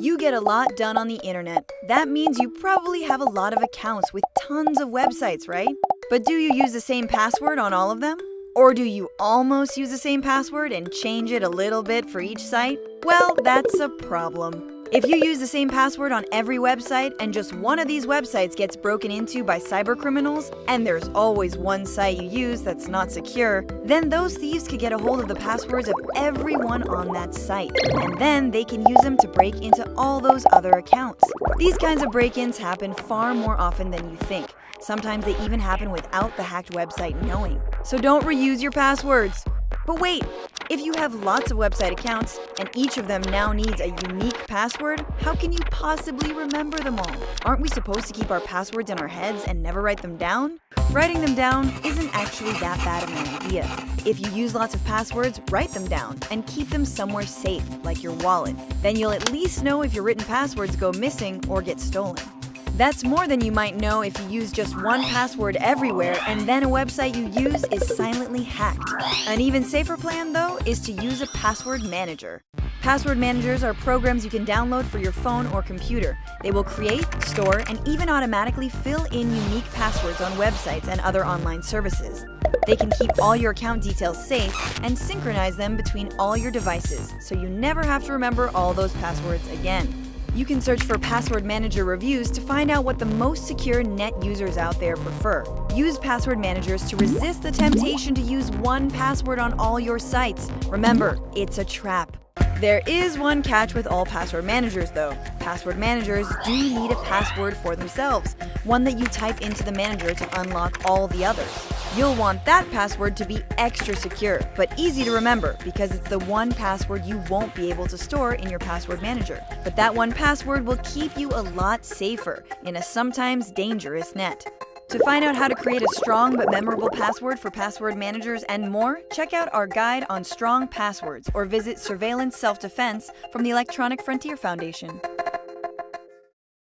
You get a lot done on the internet. That means you probably have a lot of accounts with tons of websites, right? But do you use the same password on all of them? Or do you almost use the same password and change it a little bit for each site? Well, that's a problem. If you use the same password on every website and just one of these websites gets broken into by cybercriminals, and there's always one site you use that's not secure, then those thieves could get a hold of the passwords of everyone on that site. And then they can use them to break into all those other accounts. These kinds of break-ins happen far more often than you think. Sometimes they even happen without the hacked website knowing. So don't reuse your passwords. But wait, if you have lots of website accounts and each of them now needs a unique password, how can you possibly remember them all? Aren't we supposed to keep our passwords in our heads and never write them down? Writing them down isn't actually that bad of an idea. If you use lots of passwords, write them down and keep them somewhere safe, like your wallet. Then you'll at least know if your written passwords go missing or get stolen. That's more than you might know if you use just one password everywhere and then a website you use is silently hacked. An even safer plan, though, is to use a password manager. Password managers are programs you can download for your phone or computer. They will create, store, and even automatically fill in unique passwords on websites and other online services. They can keep all your account details safe and synchronize them between all your devices, so you never have to remember all those passwords again. You can search for password manager reviews to find out what the most secure net users out there prefer. Use password managers to resist the temptation to use one password on all your sites. Remember, it's a trap. There is one catch with all password managers though. Password managers do need a password for themselves, one that you type into the manager to unlock all the others. You'll want that password to be extra secure, but easy to remember because it's the one password you won't be able to store in your password manager. But that one password will keep you a lot safer in a sometimes dangerous net. To find out how to create a strong but memorable password for password managers and more, check out our guide on strong passwords or visit Surveillance Self-Defense from the Electronic Frontier Foundation.